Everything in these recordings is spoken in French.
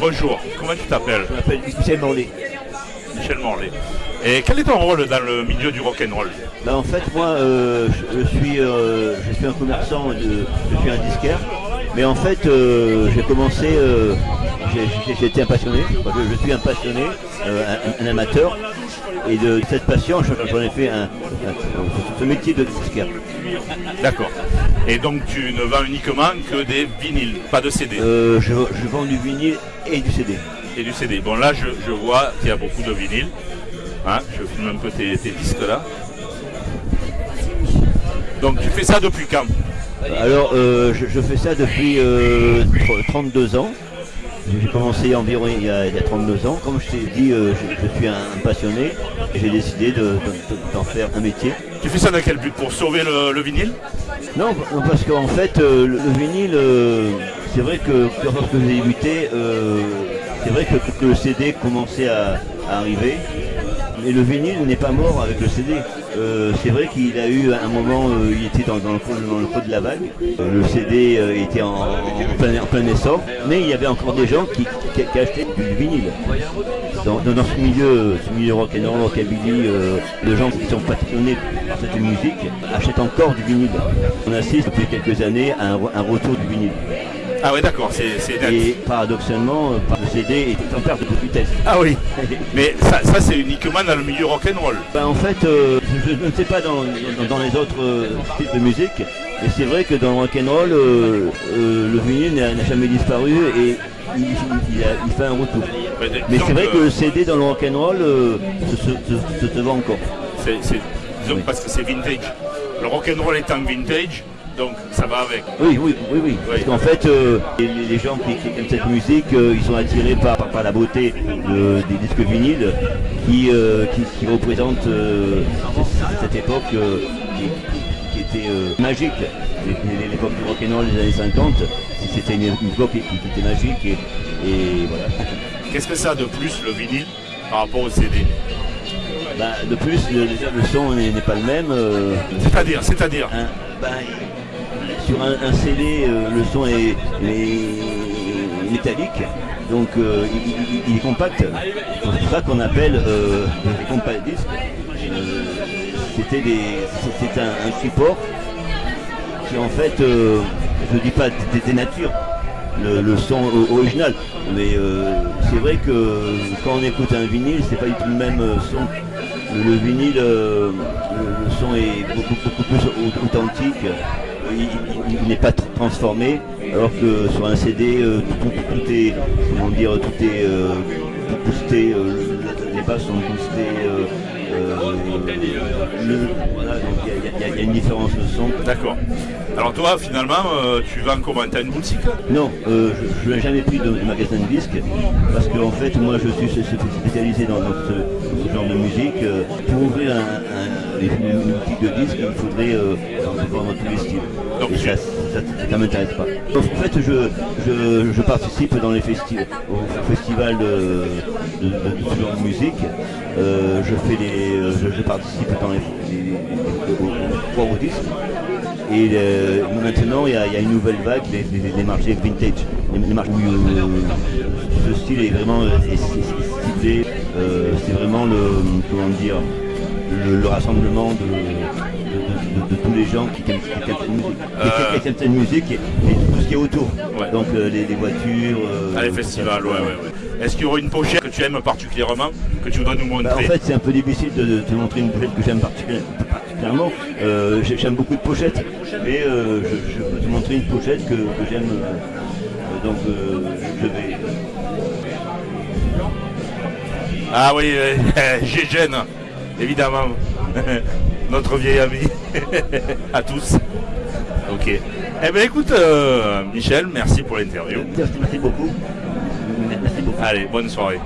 Bonjour, comment tu t'appelles Je m'appelle Michel Morley. Michel Morlaix. Et quel est ton rôle dans le milieu du rock'n'roll? Bah, en fait, moi, euh, je, je suis, euh, je suis un commerçant, de, je suis un disquaire. Mais en fait, euh, j'ai commencé, j'ai- été un passionné. Je, je suis un passionné, euh, un, un amateur. Et de cette passion, je- j'en ai fait un, un- ce métier de disquaire. D'accord. Et donc tu ne vends uniquement que des vinyles, pas de CD Euh, je, je vends du vinyle et du CD. et du CD. Bon là je, je vois qu'il y a beaucoup de vinyles. Hein, je filme un peu tes, tes disques là. Donc tu fais ça depuis quand? Alors, euh, je, je fais ça depuis euh, tr- 32 ans. J'ai commencé environ il y, a, il y a 32 ans. Comme je t'ai dit, euh, je, je suis un, un passionné j'ai décidé de- de- d'en faire un métier. Tu fais ça dans quel but? Pour sauver le, le vinyle? Non, parce qu'en fait, euh, le, le vinyle, euh, c'est vrai que lorsque j'ai débuté, c'est vrai que, que le CD commençait à, à arriver. Mais le vinyle n'est pas mort avec le CD. Euh, c'est vrai qu'il a eu un moment, euh, il était dans, le, dans creux de la vague. Euh, le CD était en, plein, essor, mais il y avait encore des gens qui, achetaient du vinyle. Dans, ce milieu, ce milieu rock'n'roll, rockabilly, les gens qui sont passionnés par cette musique achètent encore du vinyle. On assiste depuis quelques années à un retour du vinyle. Ah ouais d'accord, c'est. Et paradoxalement, euh, le CD est en perte de vitesse. Ah oui. Mais ça, ça, c'est uniquement dans le milieu rock'n'roll. Ben, en fait, euh, je, je ne sais pas dans, dans- dans les autres euh, styles de musique, mais c'est vrai que dans le rock'n'roll, euh, le vinyle n'a jamais disparu et il, il a- il fait un retour. Mais, c'est vrai que le CD dans le rock'n'roll se, se, se- se- se vend encore. c'est- Oui. parce que c'est vintage. Le rock'n'roll étant vintage, donc ça va avec. Oui, oui, oui, oui. Parce qu'en fait, euh, les, les gens qui, qui aiment cette musique, euh, ils sont attirés par, par, par la beauté de- des disques vinyles qui, euh, qui, qui représentent cette époque qui, était magique. L'époque du rock'n'roll des années 50, c'était une, époque qui, était magique et, et voilà. Qu'est-ce que ça a de plus le vinyle par rapport au CD Bah, de plus, le, déjà, le son n'est pas le même. euh, C'est-à-dire, c'est-à-dire. un- bah, sur un, un CD, euh, le son est, métallique, donc euh, il, est compact. C'est pour ça qu'on appelle euh, compact disques. Euh, C'était un, un support qui en fait, je dis pas dé- dénature le, le son original, mais c'est vrai que quand on écoute un vinyle, c'est pas du tout le même son. Le, le vinyle, le, son est beaucoup, beaucoup plus au- authentique, il, n'est pas tr- transformé, alors que sur un CD, euh, tout, est, comment dire, tout est euh, boosté, euh, le- les basses sont boostées. Il y a- une différence de son. D'accord. Alors toi, finalement, euh, tu vends comment T'as une boutique? Non, euh, je, je n'ai jamais pris de, de magasin de disques parce que en fait moi je suis spé- spécialisé dans, dans ce, ce genre de musique. Euh, Pour ouvrir un, un- une, boutique de disques, il faudrait euh, vendre tous les styles. Donc Et ça, ça, ça m'intéresse pas. Donc, en fait je, je, je participe dans les festivals, au festival de, de, de, de musique. Euh, je fais les, euh, je, je participe dans les, les, aux- aux disques. Et euh, maintenant, il y, a, il y a une nouvelle vague, les marchés vintage. Les, marchés où euh, ce style est vraiment ciblé. c'est vraiment le, comment dire, le, le rassemblement de, de- de- de tous les gens qui aiment, qui aiment cette musique. Aiment cette et, et tout ce qui est autour. Ouais. Donc euh, les, les voitures. euh, à les festivals Ouais, ouais, ouais. Est-ce qu'il y aurait une pochette que tu aimes particulièrement, que tu voudrais nous montrer Bah, en fait, c'est un peu difficile de, te montrer une pochette que j'aime particuli- particulièrement. Euh, j'ai- j'aime beaucoup de pochettes, mais euh, je, je peux te montrer une pochette que, que j'aime. euh, donc, euh, je vais. Ah oui, Gégène, évidemment. Notre vieil ami. à tous. Ok. Eh bien écoute, Michel, merci pour l'interview. Merci beaucoup. Allez, bonne soirée.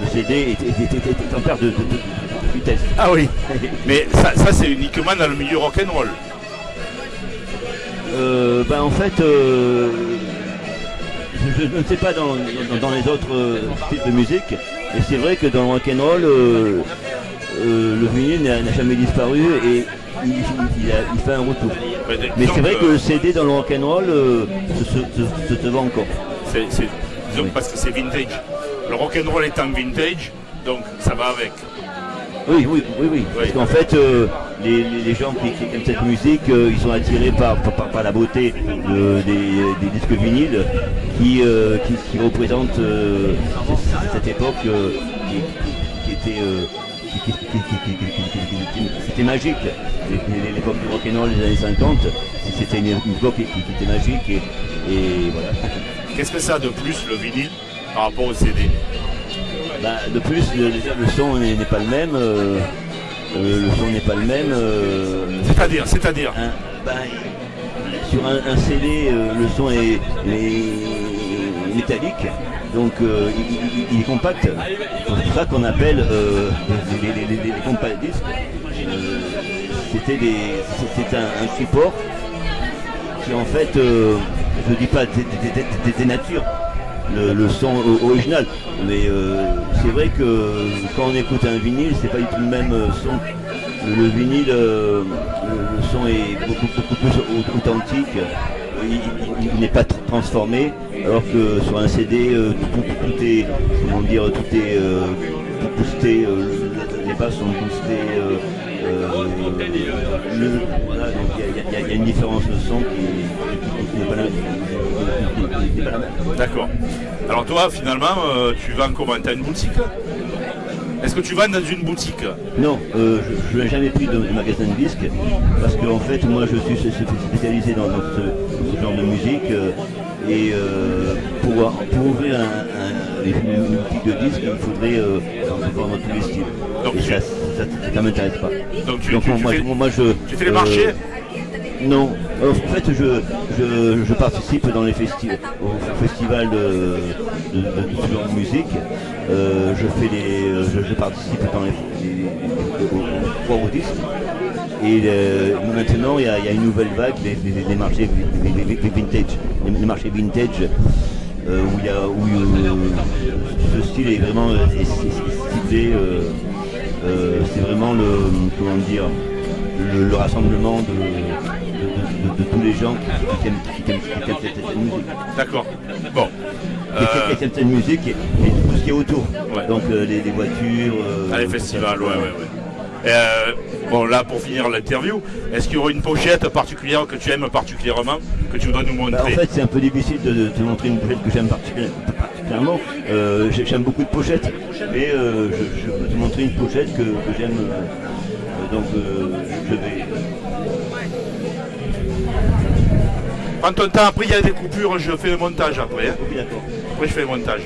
Le CD est en perte de, de- de vitesse. Ah oui. Mais ça, ça, c'est uniquement dans le milieu rock'n'roll. Euh, ben en fait, euh, je, je ne sais pas dans, dans- dans les autres euh, styles de musique, mais c'est vrai que dans le rock'n'roll, euh, le vinyle n'a jamais disparu et il, il a- il fait un retour. Mais, c'est vrai que le CD dans le rock'n'roll se, se, se- se- se vend encore. c'est- Oui. parce que c'est vintage le rock'n'roll étant vintage, donc ça va avec. Oui, oui, oui, oui. Parce qu'en fait, les, gens qui, qui aiment cette musique, ils sont attirés par, la beauté des, disques vinyles qui, représentent cette époque qui, était... c'était magique, l'époque du rock'n'roll des années 50, c'était une, époque qui, était magique et, voilà. Qu'est-ce que ça a de plus le vinyle par rapport au CD Bah, de plus, le, déjà, le son n'est pas le même. euh, euh, le son n'est pas le même. euh, C'est-à-dire, c'est-à-dire. bah, sur un, un CD, euh, le son est, est métallique, donc euh, il, est compact. C'est pour ça qu'on appelle euh, les, les- les- les compact disques. euh, C'était des- c'était un, un support qui en fait, euh, je dis pas dé- dénature le, son original, mais euh, c'est vrai que quand on écoute un vinyle, c'est pas du tout le même euh, son. Le, le vinyle, euh, le, son est beaucoup, beaucoup plus au- authentique, il, n'est pas tr- transformé, alors que sur un CD, tout, est, comment dire, tout est boosté, les basses sont boostées. il y a- une différence de son qui, qui- n'est pas la D'accord. Alors toi, finalement, euh, tu vends comment? T'as une boutique? Est-ce que tu vends dans une boutique? Non, euh, je n'ai jamais pris de, de magasin de disques parce que en fait moi je suis spé- spé- spécialisé dans, dans ce, dans ce genre de musique euh, et pour, pour ouvrir un, un- une, boutique de disques il faudrait vendre tous les styles. Donc et tu- ça, ça, ça, m'intéresse pas. Donc tu, Donc tu- tu moi, fais, moi, je... tu fais les marchés? Non, Euh, en fait je, je, participe dans les festi au festival de, de, musique. Euh, je fais euh, je, participe dans les, les, aux disques. Et maintenant il y, a, y a une nouvelle vague, les marchés vi- vi- vi- vi- vintage, les, marchés vintage. où y a où ce style est vraiment ciblé. c'est vraiment le comment dire le rassemblement de, de, de- de- de tous les gens qui, qui aiment, cette, musique. D'accord. Bon. Qui- qui- Euh, aiment cette musique et, et tout ce qui est autour. Ouais. Donc euh, les, les voitures. euh, à les festivals, ouais, ouais, ouais. Et, euh, bon, là, pour finir l'interview, est-ce qu'il y aurait une pochette particulière que tu aimes particulièrement, que tu voudrais nous Bah, en montrer fait, c'est un peu difficile de, de te montrer une pochette que j'aime particulièrement. particulièrement. Euh, j'ai- j'aime beaucoup de pochettes, mais euh, je, je peux te montrer une pochette que, que j'aime. euh, donc, je vais. Prends ton temps, après il y a des coupures, je fais le montage après. hein. Après je fais le montage.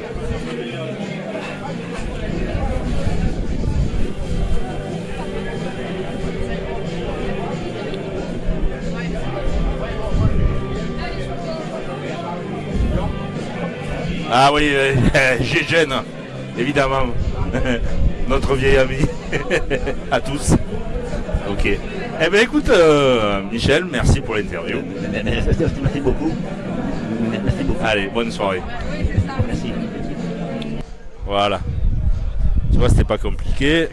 Ah oui, euh, Gégène, évidemment. Notre vieil ami. à tous. Ok. Eh bien écoute, euh, Michel, merci pour l'interview. Merci, merci beaucoup. Merci beaucoup. Allez, bonne soirée. Merci. Voilà. Tu vois, c'était pas compliqué.